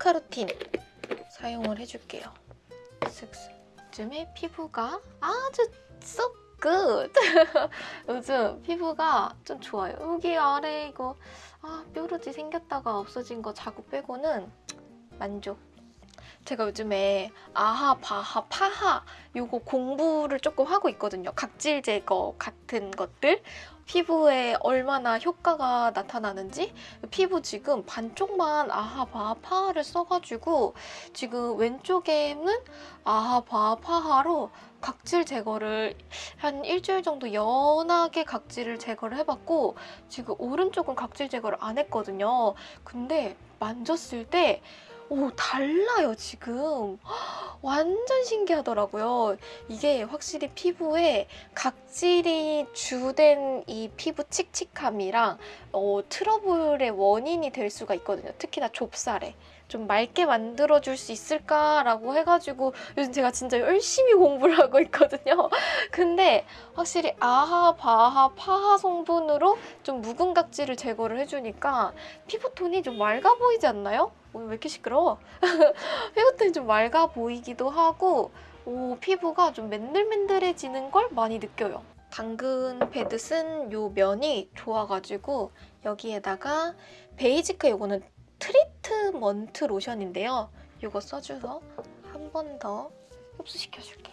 캐로카로틴 사용을 해줄게요. 슥슥. 요즘에 피부가 아주 so good. 요즘 피부가 좀 좋아요. 여기 아래 이거 아 뾰루지 생겼다가 없어진 거 자국 빼고는 만족. 제가 요즘에 아하, 바하, 파하 요거 공부를 조금 하고 있거든요. 각질 제거 같은 것들. 피부에 얼마나 효과가 나타나는지 피부 지금 반쪽만 아하, 바하, 파하를 써가지고 지금 왼쪽에는 아하, 바하, 파하로 각질 제거를 한 일주일 정도 연하게 각질을 제거를 해봤고 지금 오른쪽은 각질 제거를 안 했거든요. 근데 만졌을 때 오, 달라요, 지금. 완전 신기하더라고요. 이게 확실히 피부에 각질이 주된 이 피부 칙칙함이랑 어, 트러블의 원인이 될 수가 있거든요. 특히나 좁쌀에. 좀 맑게 만들어줄 수 있을까라고 해가지고 요즘 제가 진짜 열심히 공부를 하고 있거든요. 근데 확실히 아하, 바하, 파하 성분으로 좀 묵은 각질을 제거를 해주니까 피부톤이 좀 맑아 보이지 않나요? 오늘 왜 이렇게 시끄러워? 피부톤이 좀 맑아 보이기도 하고 오, 피부가 좀 맨들맨들해지는 걸 많이 느껴요. 당근 패드 쓴 요 면이 좋아가지고 여기에다가 베이지크 요거는 트리트먼트 로션인데요. 이거 써줘서 한 번 더 흡수시켜줄게요.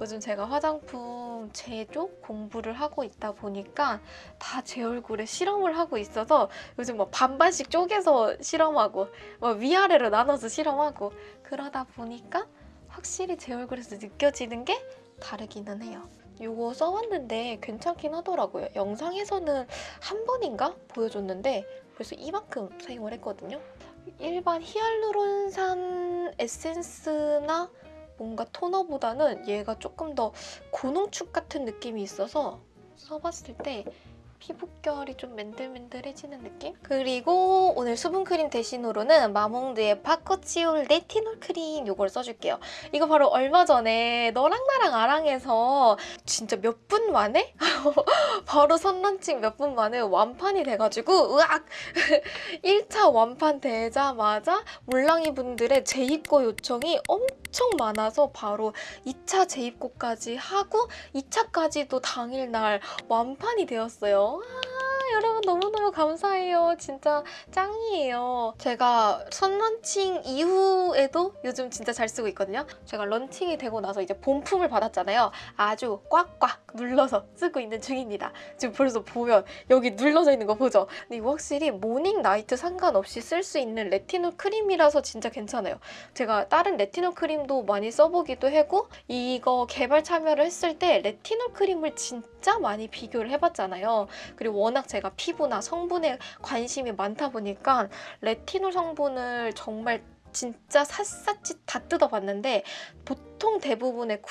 요즘 제가 화장품 제조 공부를 하고 있다 보니까 다 제 얼굴에 실험을 하고 있어서 요즘 뭐 반반씩 쪼개서 실험하고 뭐 위아래로 나눠서 실험하고 그러다 보니까 확실히 제 얼굴에서 느껴지는 게 다르기는 해요. 이거 써봤는데 괜찮긴 하더라고요. 영상에서는 한 번인가 보여줬는데 벌써 이만큼 사용을 했거든요. 일반 히알루론산 에센스나 뭔가 토너보다는 얘가 조금 더 고농축 같은 느낌이 있어서 써봤을 때 피부결이 좀 맨들맨들해지는 느낌? 그리고 오늘 수분크림 대신으로는 마몽드의 파코치올 레티놀 크림 이걸 써줄게요. 이거 바로 얼마 전에 너랑 나랑 아랑에서 진짜 몇 분 만에? 바로 선런칭 몇 분 만에 완판이 돼가지고 으악! 1차 완판 되자마자 몰랑이 분들의 재입고 요청이 엄청 많아서 바로 2차 재입고까지 하고 2차까지도 당일날 완판이 되었어요. 아, 여러분 너무너무 감사해요. 진짜 짱이에요. 제가 선런칭 이후에도 요즘 진짜 잘 쓰고 있거든요. 제가 런칭이 되고 나서 이제 본품을 받았잖아요. 아주 꽉꽉 눌러서 쓰고 있는 중입니다. 지금 벌써 보면 여기 눌러져 있는 거 보죠? 근데 이거 확실히 morning, night 상관없이 쓸 수 있는 레티놀 크림이라서 진짜 괜찮아요. 제가 다른 레티놀 크림도 많이 써보기도 하고 이거 개발 참여를 했을 때 레티놀 크림을 진짜 많이 비교를 해봤잖아요. 그리고 워낙 제가 피부나 성분에 관심이 많다 보니까 레티놀 성분을 정말 진짜 샅샅이 다 뜯어봤는데 보통 대부분의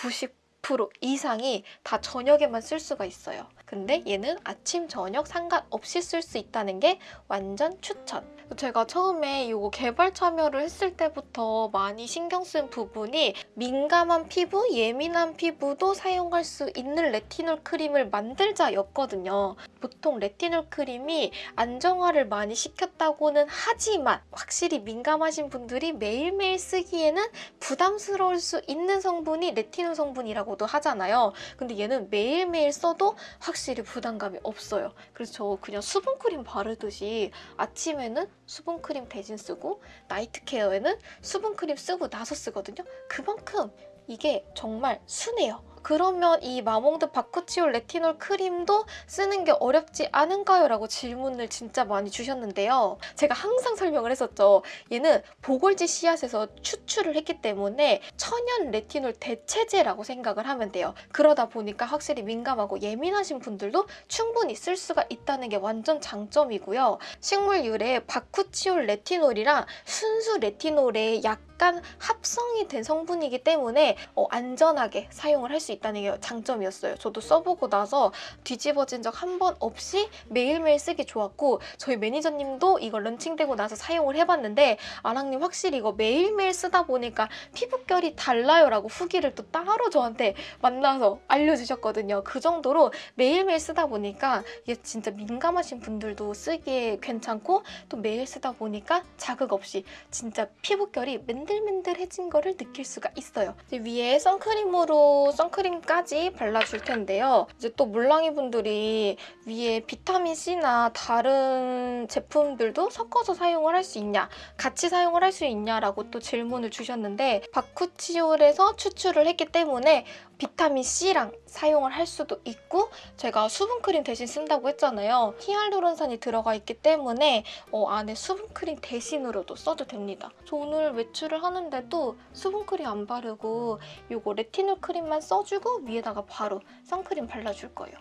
90% 이상이 다 저녁에만 쓸 수가 있어요. 근데 얘는 아침, 저녁 상관없이 쓸 수 있다는 게 완전 추천. 제가 처음에 이거 개발 참여를 했을 때부터 많이 신경 쓴 부분이 민감한 피부, 예민한 피부도 사용할 수 있는 레티놀 크림을 만들자였거든요. 보통 레티놀 크림이 안정화를 많이 시켰다고는 하지만 확실히 민감하신 분들이 매일매일 쓰기에는 부담스러울 수 있는 성분이 레티놀 성분이라고 도 하잖아요. 근데 얘는 매일매일 써도 확실히 부담감이 없어요. 그래서 저 그냥 수분크림 바르듯이 아침에는 수분크림 대신 쓰고 night care에는 수분크림 쓰고 나서 쓰거든요. 그만큼 이게 정말 순해요. 그러면 이 마몽드 바쿠치올 레티놀 크림도 쓰는 게 어렵지 않은가요? 라고 질문을 진짜 많이 주셨는데요. 제가 항상 설명을 했었죠. 얘는 보골지 씨앗에서 추출을 했기 때문에 천연 레티놀 대체제라고 생각을 하면 돼요. 그러다 보니까 확실히 민감하고 예민하신 분들도 충분히 쓸 수가 있다는 게 완전 장점이고요. 식물 유래 바쿠치올 레티놀이랑 순수 레티놀의 약 약간 합성이 된 성분이기 때문에 어, 안전하게 사용을 할 수 있다는 게 장점이었어요. 저도 써보고 나서 뒤집어진 적 한 번 없이 매일매일 쓰기 좋았고 저희 매니저님도 이거 런칭되고 나서 사용을 해봤는데 아랑님 확실히 이거 매일매일 쓰다 보니까 피부결이 달라요 라고 후기를 또 따로 저한테 만나서 알려주셨거든요. 그 정도로 매일매일 쓰다 보니까 이게 진짜 민감하신 분들도 쓰기에 괜찮고 또 매일 쓰다 보니까 자극 없이 진짜 피부결이 맨 들맨들해진 거를 느낄 수가 있어요. 위에 선크림으로 선크림까지 발라줄 텐데요. 이제 또 물랑이 분들이 위에 비타민 C나 다른 제품들도 섞어서 사용을 할 수 있냐, 같이 사용을 할 수 있냐라고 또 질문을 주셨는데 바쿠치올에서 추출을 했기 때문에 비타민 C랑 사용을 할 수도 있고 제가 수분크림 대신 쓴다고 했잖아요. 히알루론산이 들어가 있기 때문에 어, 안에 수분크림 대신으로도 써도 됩니다. 저 오늘 외출을 하는데도 수분크림 안 바르고 이거 레티놀 크림만 써주고 위에다가 바로 선크림 발라줄 거예요.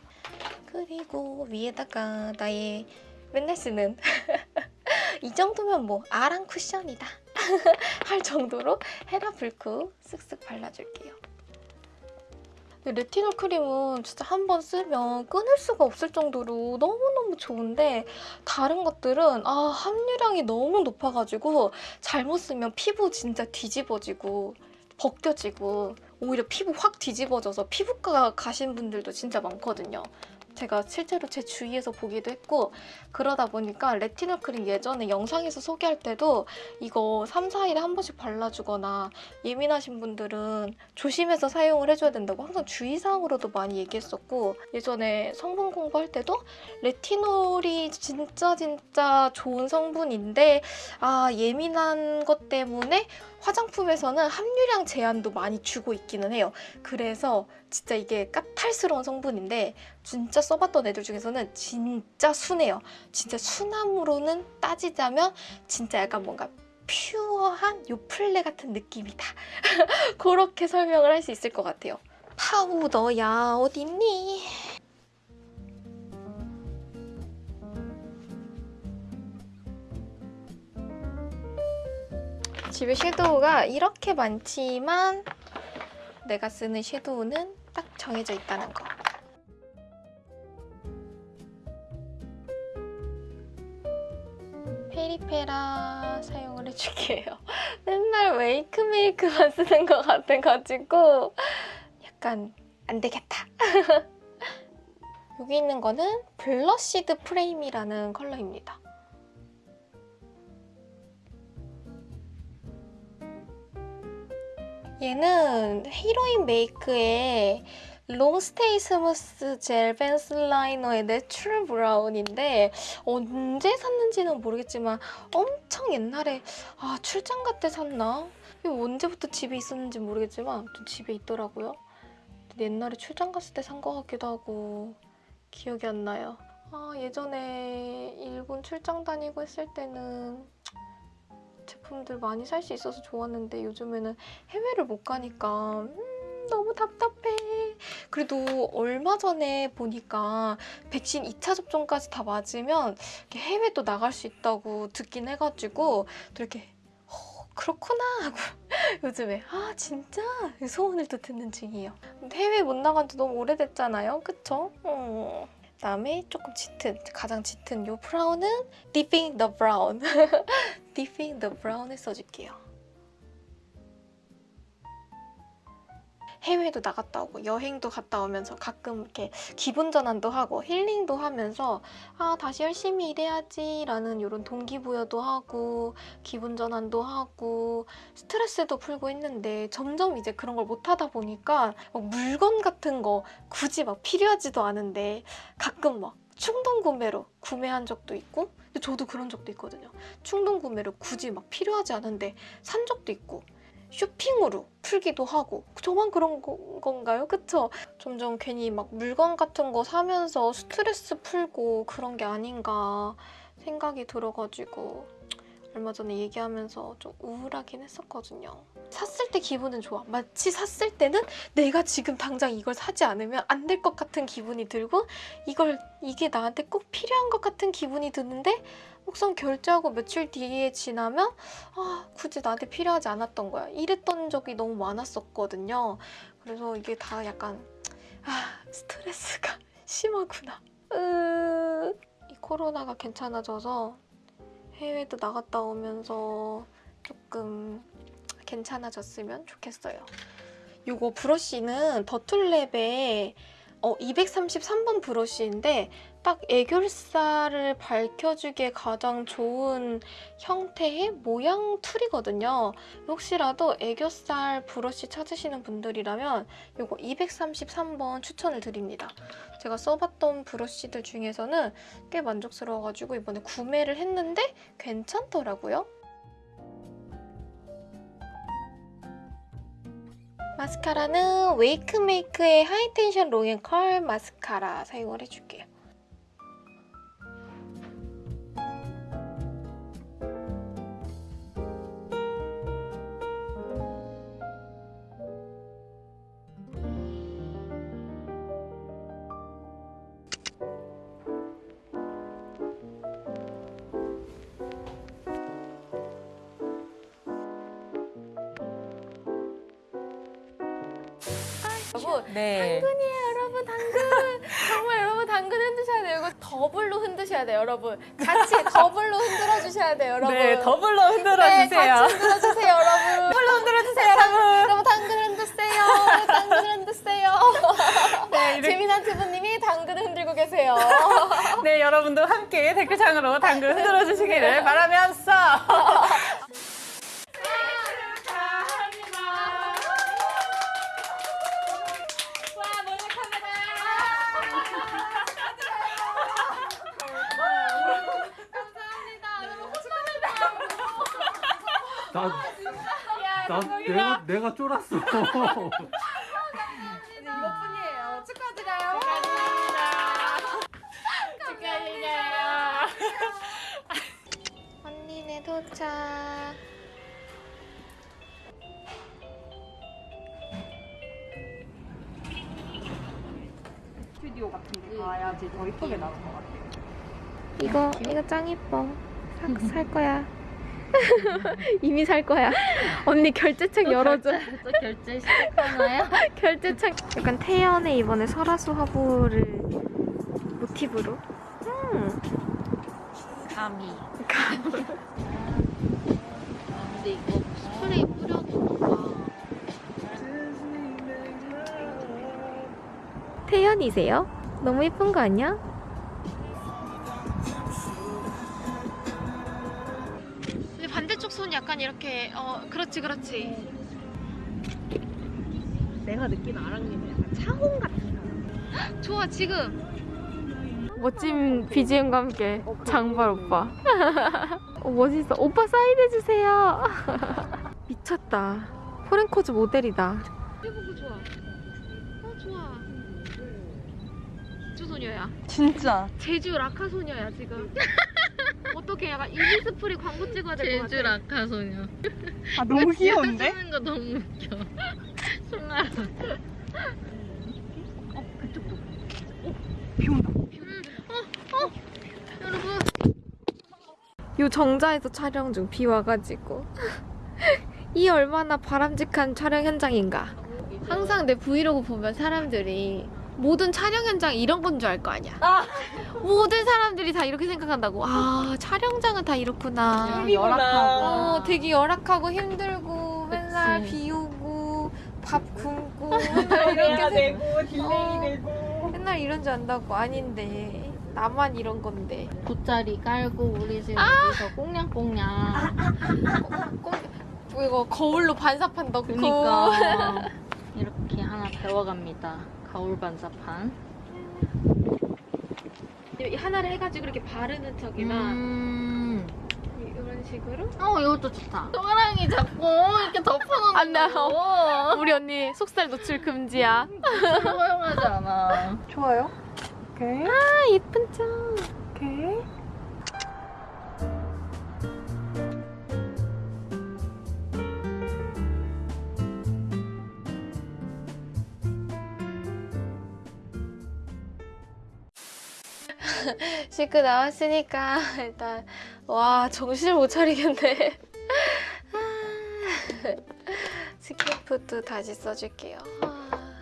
그리고 위에다가 나의 맨날 쓰는 이 정도면 뭐 아랑 쿠션이다 할 정도로 헤라 불크 쓱쓱 발라줄게요. 근데 레티놀 크림은 진짜 한 번 쓰면 끊을 수가 없을 정도로 너무너무 좋은데 다른 것들은 아 함유량이 너무 높아가지고 잘못 쓰면 피부 진짜 뒤집어지고 벗겨지고 오히려 피부 확 뒤집어져서 피부과 가신 분들도 진짜 많거든요. 제가 실제로 제 주위에서 보기도 했고 그러다 보니까 레티놀 크림 예전에 영상에서 소개할 때도 이거 3, 4일에 한 번씩 발라주거나 예민하신 분들은 조심해서 사용을 해줘야 된다고 항상 주의사항으로도 많이 얘기했었고 예전에 성분 공부할 때도 레티놀이 진짜 진짜 좋은 성분인데 아 예민한 것 때문에 화장품에서는 함유량 제한도 많이 주고 있기는 해요. 그래서 진짜 이게 까탈스러운 성분인데 진짜 써봤던 애들 중에서는 진짜 순해요. 진짜 순함으로는 따지자면 진짜 약간 뭔가 퓨어한 요플레 같은 느낌이다. 그렇게 설명을 할 수 있을 것 같아요. 파우더야 어딨니? 집에 섀도우가 이렇게 많지만 내가 쓰는 섀도우는 딱 정해져 있다는 거. 페리페라 사용을 해줄게요. 맨날 웨이크메이크만 쓰는 것 같아가지고 약간 안 되겠다. 여기 있는 거는 Blushed Frame이라는 컬러입니다. 얘는 히로인 메이크의 Long Stay Smooth Gel Pencil Liner의 Natural Brown인데 언제 샀는지는 모르겠지만 엄청 옛날에 아 출장 갈 때 샀나? 이거 언제부터 집에 있었는지 모르겠지만 또 집에 있더라고요. 옛날에 출장 갔을 때 산 것 같기도 하고 기억이 안 나요. 아 예전에 일본 출장 다니고 했을 때는 제품들 많이 살 수 있어서 좋았는데 요즘에는 해외를 못 가니까 음, 너무 답답해. 그래도 얼마 전에 보니까 백신 2차 접종까지 다 맞으면 해외도 나갈 수 있다고 듣긴 해가지고 또 이렇게 어, 그렇구나 하고 요즘에 아 진짜 소원을 또 듣는 중이에요. 해외 못 나간 지 너무 오래됐잖아요. 그쵸? 어. 그다음에 조금 짙은 가장 짙은 이 브라운은 Deeping the Brown Deeping the Brown을 써줄게요. 해외도 나갔다 오고 여행도 갔다 오면서 가끔 이렇게 기분 전환도 하고 힐링도 하면서 아 다시 열심히 일해야지 라는 이런 동기부여도 하고 기분 전환도 하고 스트레스도 풀고 했는데 점점 이제 그런 걸 못하다 보니까 막 물건 같은 거 굳이 막 필요하지도 않은데 가끔 막 충동 구매로 구매한 적도 있고 저도 그런 적도 있거든요. 충동 구매로 굳이 막 필요하지 않은데 산 적도 있고 쇼핑으로 풀기도 하고 저만 그런 거, 건가요? 그쵸? 점점 괜히 막 물건 같은 거 사면서 스트레스 풀고 그런 게 아닌가 생각이 들어가지고 얼마 전에 얘기하면서 좀 우울하긴 했었거든요. 샀을 때 기분은 좋아. 마치 샀을 때는 내가 지금 당장 이걸 사지 않으면 안 될 것 같은 기분이 들고 이걸 이게 나한테 꼭 필요한 것 같은 기분이 드는데 막상 결제하고 며칠 뒤에 지나면 아 굳이 나한테 필요하지 않았던 거야. 이랬던 적이 너무 많았었거든요. 그래서 이게 다 약간 아 스트레스가 심하구나. 으... 이 코로나가 괜찮아져서 해외도 나갔다 오면서 조금 괜찮아졌으면 좋겠어요. 요거 브러쉬는 더툴랩의 어, 233번 브러쉬인데 딱 애교살을 밝혀주기에 가장 좋은 형태의 모양 툴이거든요. 혹시라도 애교살 브러쉬 찾으시는 분들이라면 요거 233번 추천을 드립니다. 제가 써봤던 브러쉬들 중에서는 꽤 만족스러워가지고 이번에 구매를 했는데 괜찮더라고요. 마스카라는 웨이크메이크의 High Tension Long and Curl 마스카라 사용을 해줄게요. 여러분 네. 당근이에요 여러분 당근 정말 여러분 당근 흔드셔야 돼요 이거 더블로 흔드셔야 돼요 여러분 같이 더블로 흔들어 주셔야 돼요 여러분 네, 더블로 흔들어 네, 주세요. 같이 흔들어 주세요 여러분 더블로 흔들어 주세요, 여러분. 여러분 당근 흔드세요 당근 흔드세요 네, 재미난 투부님이 당근 흔들고 계세요 네, 여러분도 함께 댓글창으로 당근 흔들어 주시기를 바라면서. 나 내가 내가 쫄았어. 이것뿐이에요. 축하드려요. 축하드려요. 언니네 도착. 스튜디오 같은 데 가야지 더 이쁘게 나올 것 같아요. 이거 이거 짱 예뻐. 사, 살 거야 이미 살 거야 언니 결제책 열어줘 또 결제 시작하나요? 결제책 약간 태연의 이번에 설화수 화보를 모티브로 음. 감히. 근데 이거 스프레이 뿌려도 뭔가 태연이세요? 너무 예쁜 거 아니야? 약간 이렇게 어 그렇지 그렇지. 내가 느끼는 아랑님은 약간 차홍 같은 좋아 지금. 멋진 BGM과 함께 장발 오빠. 어, 멋있어. 오빠 사인해주세요. 미쳤다. 포렌코즈 모델이다. 해보고 좋아. 어 좋아. 제주 소녀야. 진짜. 제주 라카 소녀야 지금 어떻게 약간 이니스프리 광고 찍어야 될 것 같아 제주 라카 소녀. 아, 너무 귀여운데? 쓰는 거 너무 웃겨. 송아라. 비 온다. 여러분 요 정자에서 촬영 중 비 와가지고 이 얼마나 바람직한 촬영 현장인가 항상 내 브이로그 보면 사람들이 모든 촬영 현장 이런 건 줄 알 거 아니야 모든 사람들이 다 이렇게 생각한다고 아 촬영장은 다 이렇구나 열악하고. 어, 되게 열악하고 힘들고 맨날 그치. 비 오고 밥 굶고 맨날 이렇게 생- 되고, delay 어. 되고. 맨날 이런 줄 안다고 아닌데 나만 이런 건데 돗자리 깔고 우리 지금 아! 여기서 꽁냥꽁냥. 꼭 이거 거울로 반사판 넣고 그니까 이렇게 하나 배워갑니다. 거울 반사판. 이 하나를 해가지고 이렇게 바르는 척이나 음. 이런 식으로 어 이것도 좋다. 소랑이 자꾸 이렇게 덮어놓는 안 나요. 거. 우리 언니 속살 노출 금지야 허용하지 않아. 좋아요. 오케이. 아 예쁜 짱 씻고 나왔으니까 일단 와 정신을 못 차리겠네. 아, 스킨푸드 다시 써줄게요. 아,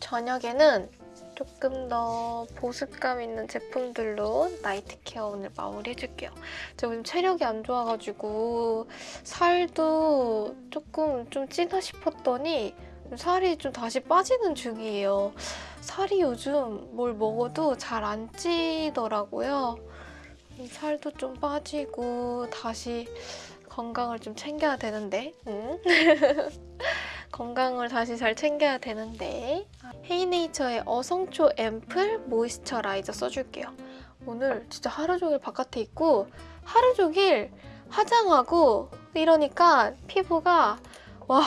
저녁에는 조금 더 보습감 있는 제품들로 night care 오늘 마무리해줄게요. 제가 요즘 체력이 안 좋아가지고 살도 조금 좀 찌나 싶었더니 살이 좀 다시 빠지는 중이에요. 살이 요즘 뭘 먹어도 잘 안 찌더라고요. 살도 좀 빠지고 다시 건강을 좀 챙겨야 되는데 응? 건강을 다시 잘 챙겨야 되는데 헤이네이처의 어성초 앰플 모이스처라이저 써줄게요. 오늘 진짜 하루 종일 바깥에 있고 하루 종일 화장하고 이러니까 피부가 와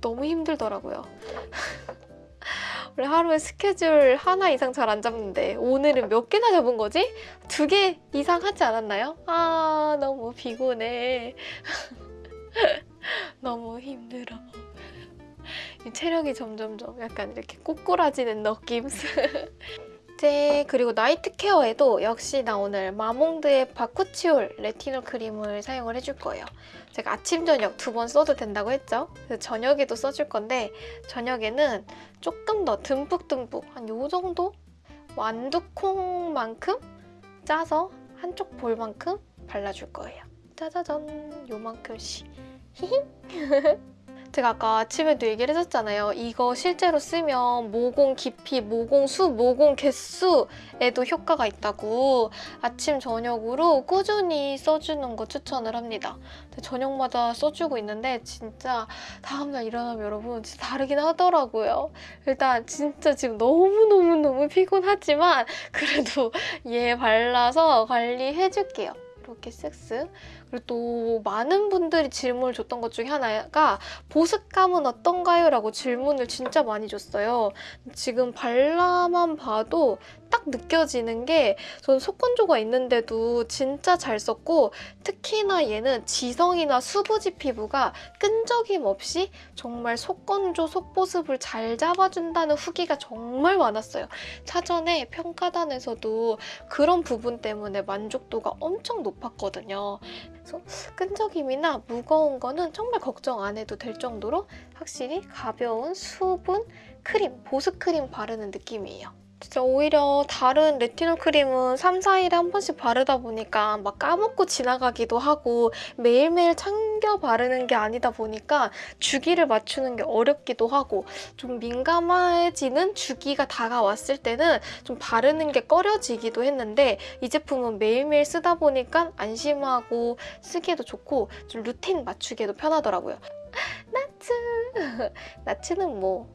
너무 힘들더라고요. 원래 하루에 스케줄 하나 이상 잘 안 잡는데 오늘은 몇 개나 잡은 거지? 두 개 이상 하지 않았나요? 아 너무 피곤해. 너무 힘들어. 이 체력이 점점점 약간 이렇게 꼬꾸라지는 느낌. 이제 그리고 나이트 케어에도 역시 나 오늘 마몽드의 바쿠치올 레티놀 크림을 사용을 해줄 거예요. 제가 아침 저녁 두 번 써도 된다고 했죠. 저녁에도 써줄 건데 저녁에는 조금 더 듬뿍듬뿍 한 요 정도 완두콩만큼 짜서 한쪽 볼만큼 발라줄 거예요. 짜자잔 요만큼씩. 히히. 제가 아까 아침에도 얘기를 했었잖아요. 이거 실제로 쓰면 모공 깊이, 모공 수, 모공 개수에도 효과가 있다고 아침, 저녁으로 꾸준히 써주는 거 추천을 합니다. 저녁마다 써주고 있는데 진짜 다음날 일어나면 여러분 진짜 다르긴 하더라고요. 일단 진짜 지금 너무너무너무 피곤하지만 그래도 얘 발라서 관리해줄게요. 이렇게 쓱쓱. 그리고 또 많은 분들이 질문을 줬던 것 중에 하나가 보습감은 어떤가요? 라고 질문을 진짜 많이 줬어요. 지금 발라만 봐도 딱 느껴지는 게 저는 속건조가 있는데도 진짜 잘 썼고 특히나 얘는 지성이나 수부지 피부가 끈적임 없이 정말 속건조, 속보습을 잘 잡아준다는 후기가 정말 많았어요. 사전에 평가단에서도 그런 부분 때문에 만족도가 엄청 높았거든요. 그래서 끈적임이나 무거운 거는 정말 걱정 안 해도 될 정도로 확실히 가벼운 수분 크림, 보습 크림 바르는 느낌이에요. 진짜 오히려 다른 레티놀 크림은 3, 4일에 한 번씩 바르다 보니까 막 까먹고 지나가기도 하고 매일매일 챙겨 바르는 게 아니다 보니까 주기를 맞추는 게 어렵기도 하고 좀 민감해지는 주기가 다가왔을 때는 좀 바르는 게 꺼려지기도 했는데 이 제품은 매일매일 쓰다 보니까 안심하고 쓰기에도 좋고 좀 루틴 맞추기에도 편하더라고요. 나츠! 나츠는 뭐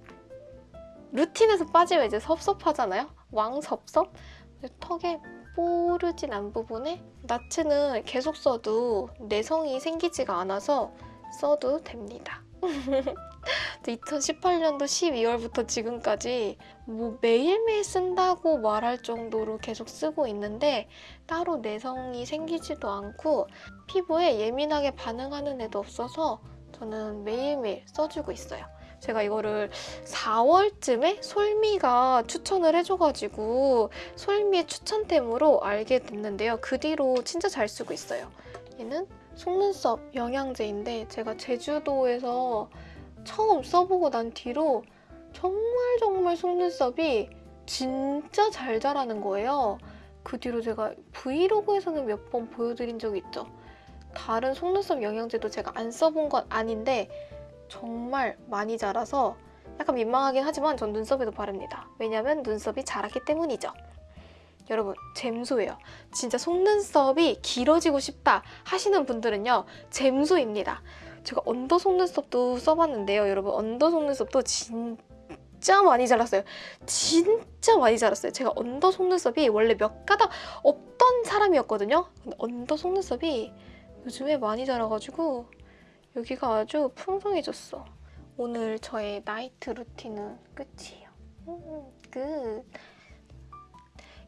루틴에서 빠지면 이제 섭섭하잖아요. 왕섭섭? 턱에 뽀르진 않은 부분에 나츠는 계속 써도 내성이 생기지가 않아서 써도 됩니다. 2018년도 12월부터 지금까지 뭐 매일매일 쓴다고 말할 정도로 계속 쓰고 있는데 따로 내성이 생기지도 않고 피부에 예민하게 반응하는 애도 없어서 저는 매일매일 써주고 있어요. 제가 이거를 4월쯤에 솔미가 추천을 해줘가지고 솔미의 추천템으로 알게 됐는데요. 그 뒤로 진짜 잘 쓰고 있어요. 얘는 속눈썹 영양제인데 제가 제주도에서 처음 써보고 난 뒤로 정말 정말 속눈썹이 진짜 잘 자라는 거예요. 그 뒤로 제가 브이로그에서는 몇 번 보여드린 적이 있죠. 다른 속눈썹 영양제도 제가 안 써본 건 아닌데 정말 많이 자라서 약간 민망하긴 하지만 전 눈썹에도 바릅니다. 왜냐면 눈썹이 자랐기 때문이죠. 여러분 잼소예요. 진짜 속눈썹이 길어지고 싶다 하시는 분들은요. 잼소입니다. 제가 under 속눈썹도 써봤는데요. 여러분 under 속눈썹도 진짜 많이 자랐어요. 진짜 많이 자랐어요. 제가 under 속눈썹이 원래 몇 가닥 없던 사람이었거든요. 근데 under 속눈썹이 요즘에 많이 자라가지고 여기가 아주 풍성해졌어. 오늘 저의 night 루틴은 끝이에요. 음, 끝.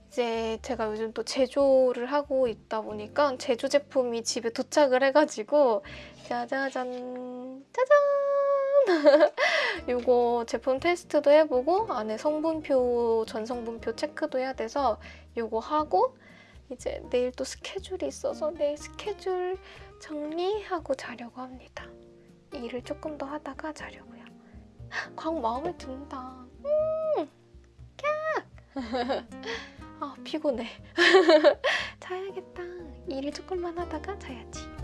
이제 제가 요즘 또 제조를 하고 있다 보니까 제조 제품이 집에 도착을 해가지고 짜자잔 짜잔 요거 제품 테스트도 해보고 안에 성분표 전성분표 체크도 해야 돼서 요거 하고 이제 내일 또 스케줄이 있어서 내일 스케줄 정리하고 자려고 합니다. 일을 조금 더 하다가 자려고요. 광 마음에 든다. 음, 깍. 아 피곤해. 자야겠다. 일을 조금만 하다가 자야지.